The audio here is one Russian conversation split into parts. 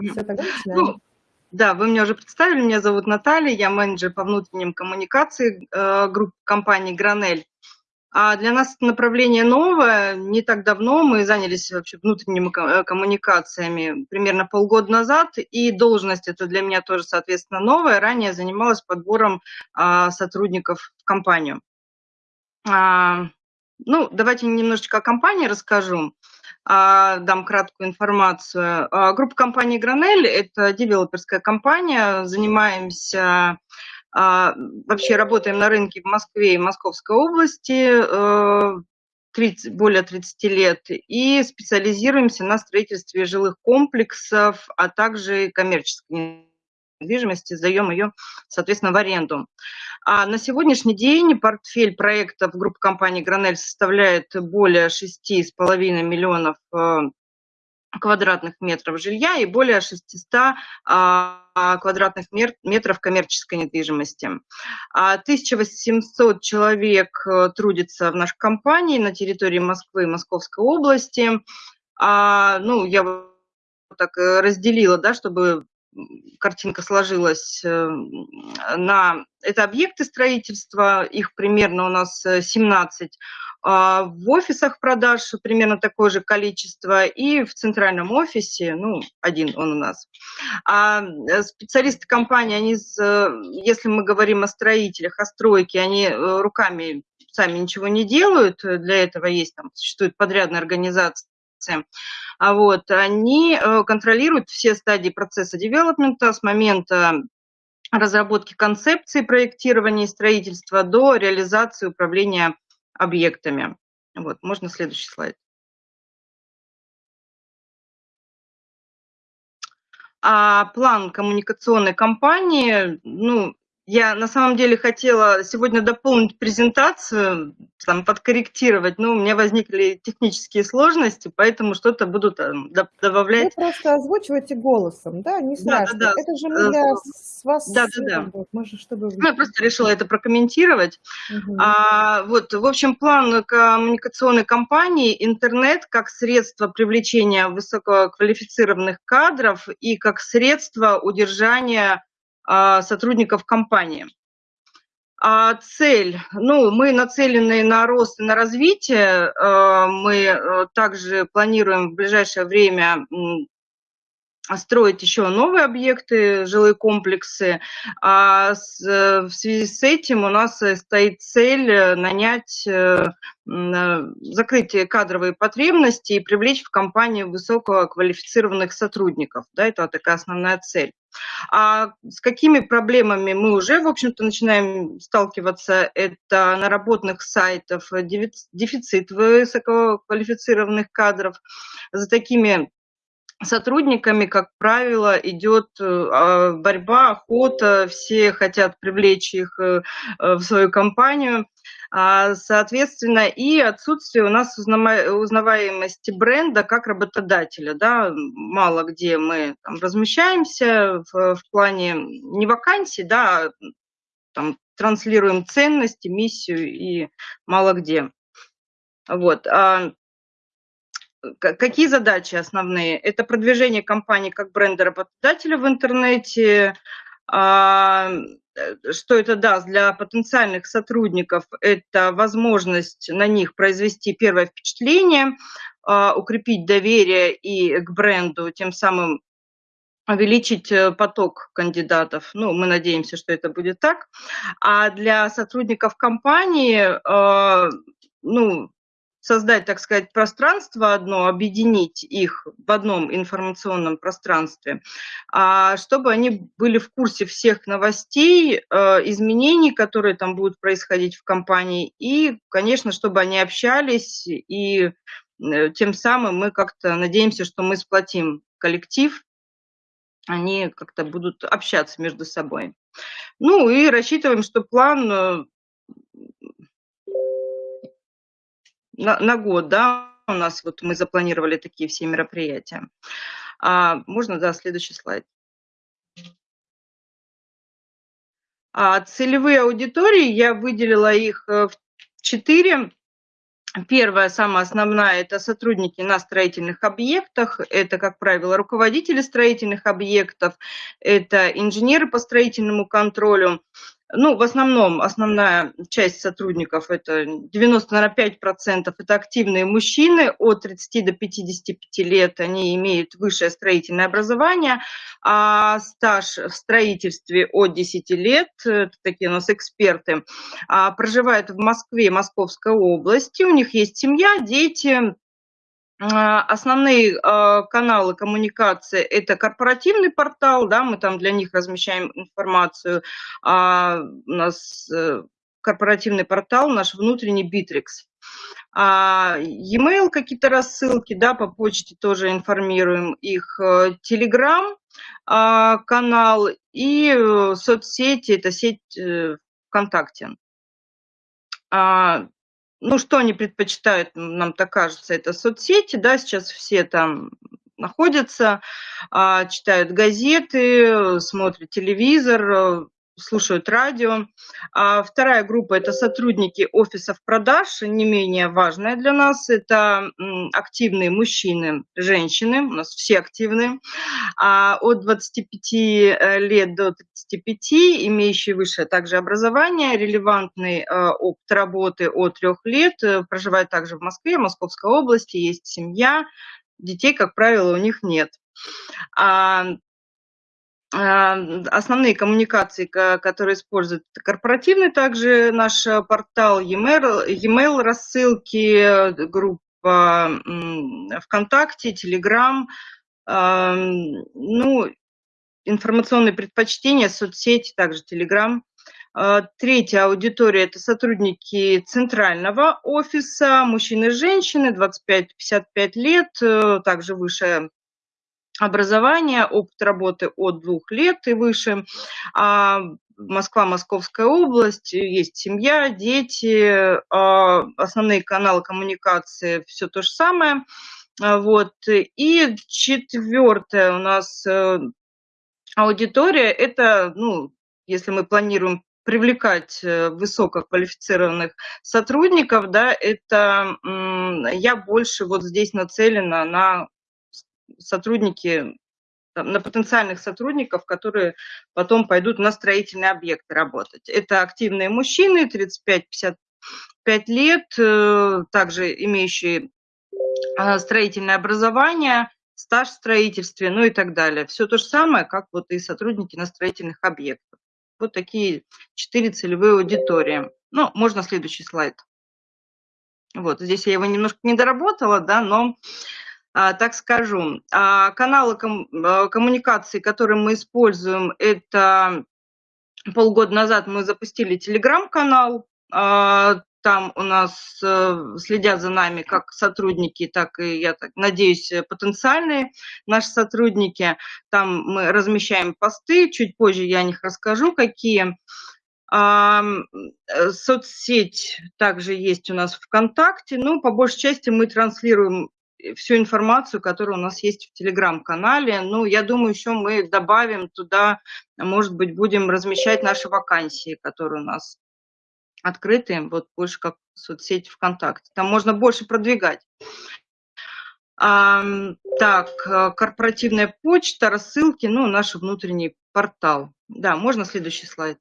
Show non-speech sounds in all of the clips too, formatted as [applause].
Все, тогда начинаем. Ну, да, вы меня уже представили, меня зовут Наталья, я менеджер по внутренним коммуникациям э, группы компании «Гранель». А для нас это направление новое. Не так давно мы занялись вообще внутренними э, коммуникациями, примерно полгода назад, и должность это для меня тоже, соответственно, новая. Ранее занималась подбором а, сотрудников в компанию. А, ну, давайте немножечко о компании расскажу. А, дам краткую информацию. А, группа компании «Гранель» – это девелоперская компания, занимаемся а, вообще работаем на рынке в Москве и Московской области 30, э, более 30 лет и специализируемся на строительстве жилых комплексов, а также коммерческой недвижимости, сдаем ее, соответственно, в аренду. А на сегодняшний день портфель проектов группы компании «Гранель» составляет более 6,5 миллионов э, квадратных метров жилья и более 600 а, квадратных метров коммерческой недвижимости. 1800 а человек э, трудится в нашей компании на территории Москвы и Московской области. А, ну, я так э, разделила, да, чтобы картинка сложилась э, на... Это объекты строительства, их примерно у нас 17. Э, а в офисах продаж примерно такое же количество, и в центральном офисе, ну, один он у нас. А э, специалисты компании, они, если мы говорим о строителях, о стройке, они руками сами ничего не делают, для этого есть, там, существует подрядная организация, а вот, они э, контролируют все стадии процесса девелопмента с момента разработки концепции проектирования и строительства до реализации управления объектами. Вот, можно следующий слайд. А план коммуникационной кампании, ну, я на самом деле хотела сегодня дополнить презентацию, там, подкорректировать, но у меня возникли технические сложности, поэтому что-то буду там, добавлять. Вы просто озвучиваете голосом, да, не страшно. Да, да, да. Это же мы для вас... Да, да, да. Мы же, чтобы... Ну, я просто решила это прокомментировать. Угу. А, вот, в общем, план коммуникационной кампании «Интернет» как средство привлечения высококвалифицированных кадров и как средство удержания сотрудников компании. А цель, ну, мы нацелены на рост и на развитие. А, мы э, также планируем в ближайшее время строить еще новые объекты, жилые комплексы. А э, в связи с этим у нас э, стоит цель нанять, закрыть кадровые потребности и привлечь в компанию высококвалифицированных сотрудников. Да, это такая основная цель. А с какими проблемами мы уже, в общем-то, начинаем сталкиваться? Это наработанных сайтов, дефицит высококвалифицированных кадров. За такими сотрудниками, как правило, идет э, а, борьба, охота, все хотят привлечь их э, в свою компанию. А, соответственно, и отсутствие у нас узнаваемости бренда как работодателя. Да? Мало где мы там, размещаемся в, в плане не вакансий, да, а там, транслируем ценности, миссию и мало где. Вот. Какие задачи основные? Это продвижение компании как бренда работодателя в интернете, Э, что это даст для потенциальных сотрудников, это возможность на них произвести первое впечатление, а, укрепить доверие и к бренду, тем самым увеличить э, поток кандидатов. Ну, мы надеемся, что это будет так. А для сотрудников компании, а, ну, создать, так сказать, пространство одно, объединить их в одном информационном пространстве, а чтобы они были в курсе всех новостей, э, изменений, которые там будут происходить в компании, и, конечно, чтобы они общались, и э, тем самым мы как-то надеемся, что мы сплотим коллектив, они как-то будут общаться между собой. Ну и рассчитываем, что план э, на, на год, да, у нас вот мы запланировали такие все мероприятия. А, можно, да, следующий слайд. А целевые аудитории, я выделила их э, в четыре. Первая, самая основная, это сотрудники на строительных объектах, это, как правило, руководители строительных объектов, это инженеры по строительному контролю, ну, в основном, основная часть сотрудников, это 95% это активные мужчины от 30 до 55 лет, они имеют высшее строительное образование, а стаж в строительстве от 10 лет, это такие у нас эксперты, а, проживают в Москве, Московской области, у них есть семья, дети, основные а, каналы коммуникации – это корпоративный портал, да, мы там для них размещаем информацию. А у нас э, корпоративный портал, наш внутренний Bittrex. А e-mail какие-то рассылки, да, по почте тоже информируем их. Telegram э, канал и э, соцсети, это сеть ВКонтакте ну, что они предпочитают, нам так кажется, это соцсети, да, сейчас все там находятся, а, читают газеты, смотрят телевизор, слушают радио. А вторая группа – это сотрудники офисов продаж, не менее важная для нас. Это активные мужчины, женщины, у нас все активные, а от 25 э, лет до 35, имеющие высшее также образование, релевантный э, опыт работы от трех лет, э, проживают также в Москве, Московской области, есть семья, детей, как правило, у них нет. А, основные коммуникации, которые используют, корпоративный также наш портал, e-mail, рассылки, группа ВКонтакте, Телеграм, а, ну, информационные предпочтения, соцсети, также Телеграм. А, третья аудитория – это сотрудники центрального офиса, мужчины и женщины, 25-55 лет, э, также высшее образование, опыт работы от двух лет и выше. А Москва, Московская область, есть семья, дети, а основные каналы коммуникации, все то же самое. А вот. И четвертое у нас э, аудитория, это, ну, если мы планируем привлекать э, высококвалифицированных сотрудников, да, это я больше вот здесь нацелена на сотрудники, на потенциальных сотрудников, которые потом пойдут на строительные объекты работать. Это активные мужчины, 35-55 лет, э, также имеющие а, строительное образование, стаж в строительстве, ну и так далее. Все то же самое, как вот и сотрудники на строительных объектах. Вот такие четыре целевые аудитории. Ну, можно следующий слайд. Вот, здесь я его немножко не доработала, да, но так скажу. А, каналы а, коммуникации, которые мы используем, это полгода назад мы запустили телеграм-канал. Там у нас э, следят за нами как сотрудники, так и, я так надеюсь, потенциальные наши сотрудники. Там мы размещаем посты, чуть позже я о них расскажу, какие. Э, соцсеть также есть у нас ВКонтакте. Ну, по большей части мы транслируем всю информацию, которая у нас есть в Телеграм-канале. Ну, я думаю, еще мы добавим туда, может быть, будем размещать наши вакансии, которые у нас открыты, вот больше как соцсеть ВКонтакте. Там можно больше продвигать. А, так, корпоративная почта, рассылки, ну, наш внутренний портал. Да, можно следующий слайд.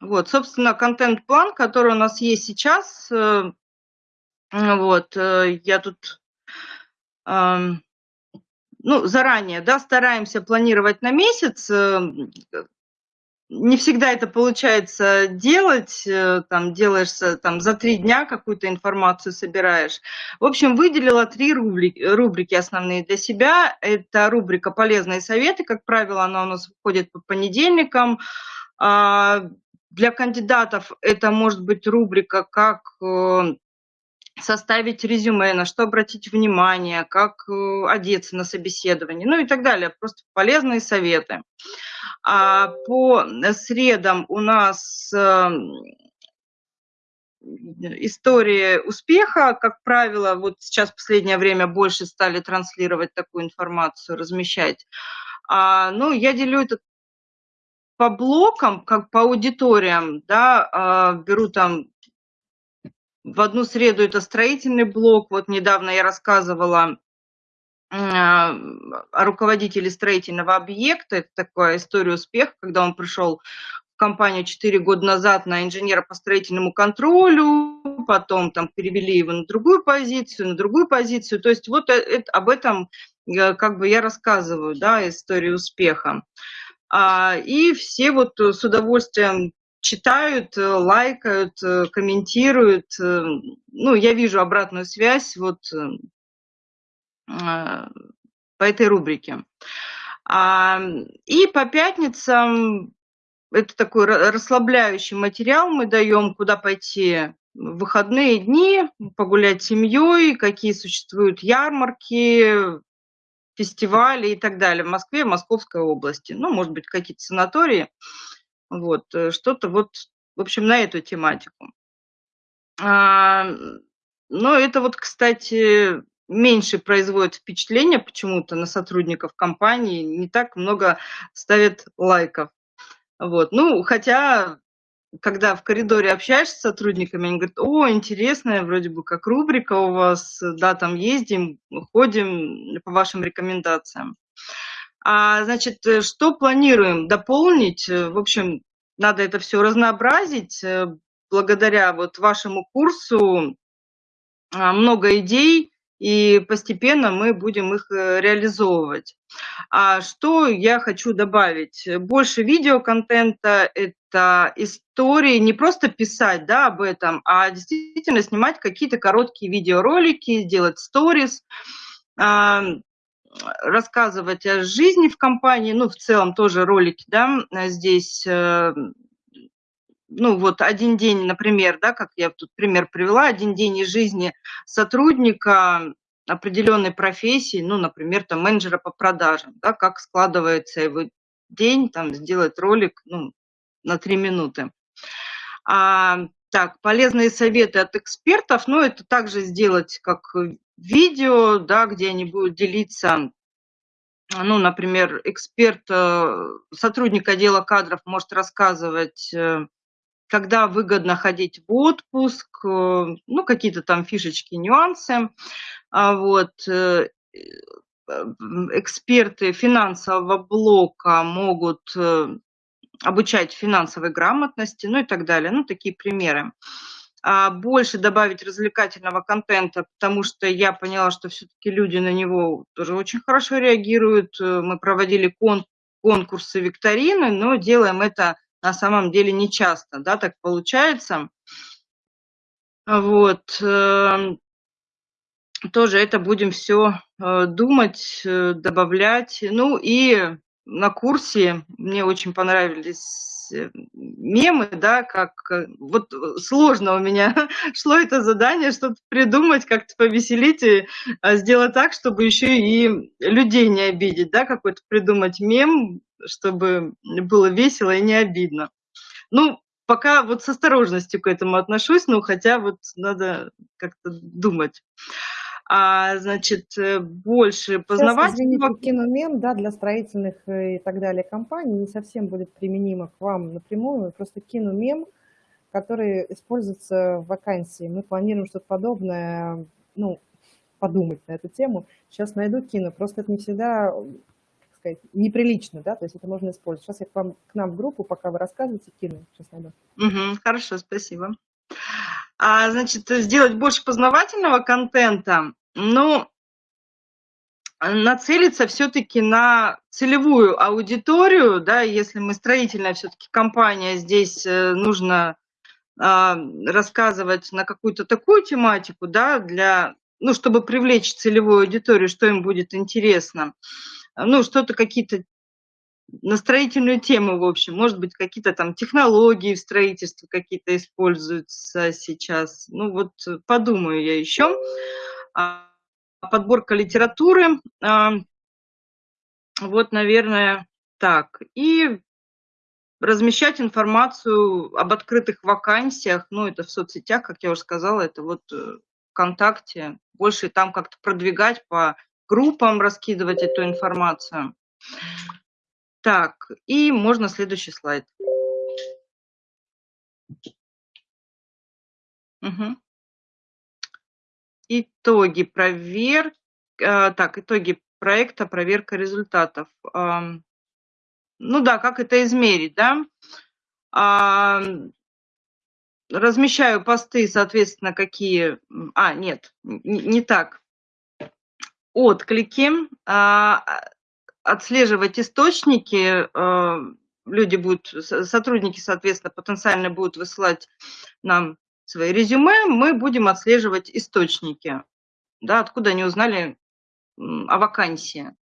Вот, собственно, контент-план, который у нас есть сейчас, э, вот, э, я тут, ну, заранее, да, стараемся планировать на месяц. Э, не всегда это получается делать, э, там, делаешься там за три дня какую-то информацию собираешь. В общем, выделила три рубрики, рубрики основные для себя. Это рубрика «Полезные советы», как правило, она у нас выходит по понедельникам. А, для кандидатов это может быть рубрика как составить резюме, на что обратить внимание, как э, одеться на собеседование, ну и так далее. Просто полезные советы. А по средам у нас эм, истории успеха, как правило, вот сейчас в последнее время больше стали транслировать такую информацию, размещать. А, ну, я делю это по блокам, как по аудиториям, да, а, беру там в одну среду это строительный блок. Вот недавно я рассказывала о руководителе строительного объекта. Это такая история успеха, когда он пришел в компанию 4 года назад на инженера по строительному контролю, потом там перевели его на другую позицию, на другую позицию. То есть вот это, об этом как бы я рассказываю, да, историю успеха. А, и все вот с удовольствием читают, э, лайкают, э, комментируют. Э, ну, я вижу обратную связь вот по этой рубрике. А, и по пятницам это такой расслабляющий материал мы даем, куда пойти в выходные дни, погулять с семьей, какие существуют ярмарки, фестивали и так далее в Москве, Московской области. Ну, может быть, какие-то санатории. Вот, э, что-то вот, в общем, на эту тематику. А, но это вот, кстати, меньше производит впечатление почему-то на сотрудников компании, не так много ставят лайков. Вот. Ну, хотя, когда в коридоре общаешься с сотрудниками, они говорят, о, интересная вроде бы как рубрика у вас, да, там ездим, ходим по вашим рекомендациям. А, значит, э, что планируем дополнить? Э, в общем, надо это все разнообразить. Э, благодаря вот вашему курсу а, много идей, и постепенно мы будем их реализовывать. А что я хочу добавить? Больше видеоконтента – это истории, не просто писать да, об этом, а действительно снимать какие-то короткие видеоролики, делать сторис, рассказывать о жизни в компании, ну, в целом тоже ролики, да, здесь, э, ну, вот один день, например, да, как я тут пример привела, один день из жизни сотрудника определенной профессии, ну, например, там, менеджера по продажам, да, как складывается его день, там, сделать ролик, ну, на три минуты. А, так, полезные советы от экспертов, ну, это также сделать как видео, да, где они будут делиться, ну, например, эксперт, э, сотрудник отдела кадров может рассказывать, э, когда выгодно ходить в отпуск, э, ну, какие-то там фишечки, нюансы. А вот эксперты финансового блока могут обучать финансовой грамотности, ну и так далее, ну, такие примеры. Больше добавить развлекательного контента, потому что я поняла, что все-таки люди на него тоже очень хорошо реагируют. Э, мы проводили кон конкурсы, викторины, но делаем это на самом деле не часто, да, так получается. Вот. Эм, тоже это будем все э, думать, э, добавлять. Ну и на курсе мне очень понравились мемы, да, как э, вот э, сложно у меня [laughs] шло это задание, что-то придумать, как-то повеселить и а, сделать так, чтобы еще и людей не обидеть, да, какой-то придумать мем, чтобы было весело и не обидно. Ну, пока вот с осторожностью к этому отношусь, но хотя вот надо как-то думать а, значит, э, больше познавать. Сейчас, извините, да, для строительных э, и так далее компаний не совсем будет применимо к вам напрямую, просто киномем, который используется в вакансии. Мы планируем что-то подобное, ну, подумать на эту тему. Сейчас найду кино, просто это не всегда как сказать, неприлично, да, то есть это можно использовать. Сейчас я к вам, к нам в группу, пока вы рассказываете, кину, сейчас найду. Угу, хорошо, спасибо. А, значит, сделать больше познавательного контента, ну, нацелиться все-таки на целевую аудиторию, да, если мы строительная все-таки компания, здесь э, нужно э, рассказывать на какую-то такую тематику, да, для, ну, чтобы привлечь целевую аудиторию, что им будет интересно. Ну, что-то какие-то на строительную тему, в общем, может быть, какие-то там технологии в строительстве какие-то используются сейчас. Ну, вот подумаю я еще. А, подборка литературы. А, вот, наверное, так. И размещать информацию об открытых вакансиях, ну, это в соцсетях, как я уже сказала, это вот э, ВКонтакте, больше там как-то продвигать по группам, раскидывать эту информацию. Так, и можно следующий слайд. Угу. Итоги проверки, э, так, итоги проекта, проверка результатов. Ну да, как это измерить, да? Размещаю посты, соответственно, какие... А, нет, не так. Отклики. А, отслеживать источники. А, люди будут, сотрудники, соответственно, потенциально будут высылать нам свои резюме. Мы будем отслеживать источники. Да, откуда они узнали о вакансии.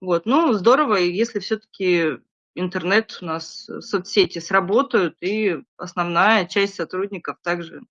Вот. Ну, здорово, если все-таки интернет у нас, э, соцсети сработают, и основная часть сотрудников также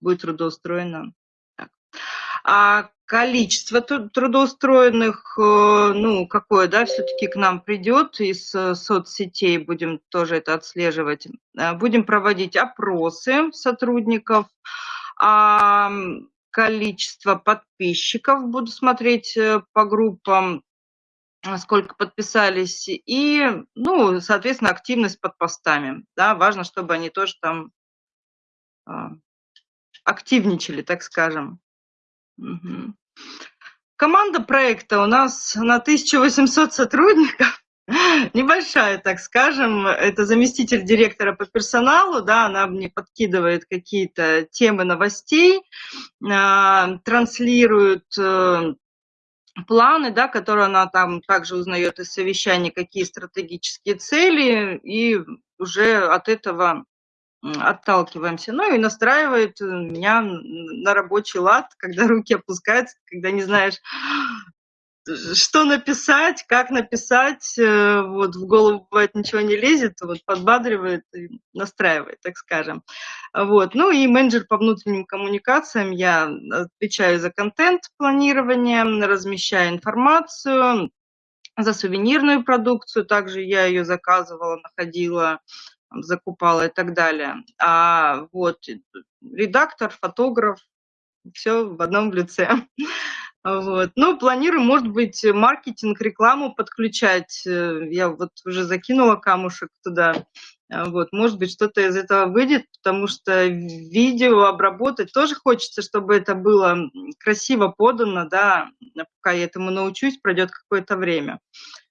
будет трудоустроена. А количество трудоустроенных, э, ну, какое, да, все-таки к нам придет из э, соцсетей, будем тоже это отслеживать. Будем проводить опросы сотрудников, а количество подписчиков буду смотреть по группам, сколько подписались, и, ну, соответственно, активность под постами. Да, важно, чтобы они тоже там активничали, так скажем. Команда проекта у нас на 1800 сотрудников. [laughs] Небольшая, так скажем. Это заместитель директора по персоналу, да, она мне подкидывает какие-то темы новостей, а, транслирует э, планы, да, которые она там также узнает из совещаний, какие стратегические цели, и уже от этого отталкиваемся. Ну и настраивает меня на рабочий лад, [laughs] когда руки опускаются, когда не знаешь, что написать, как написать, э, вот в голову бывает ничего не лезет, вот подбадривает и настраивает, так скажем. Вот. Ну и менеджер по внутренним коммуникациям, я отвечаю за контент планирование, размещаю информацию, за сувенирную продукцию, также я ее заказывала, находила, закупала и так далее. А вот редактор, фотограф, все в одном лице. [laughs] Вот. Ну, планирую, может быть, маркетинг, рекламу подключать. Э, я вот уже закинула камушек туда. А, вот, может быть, что-то из этого выйдет, потому что видео обработать тоже хочется, чтобы это было красиво подано, да, пока я этому научусь, пройдет какое-то время.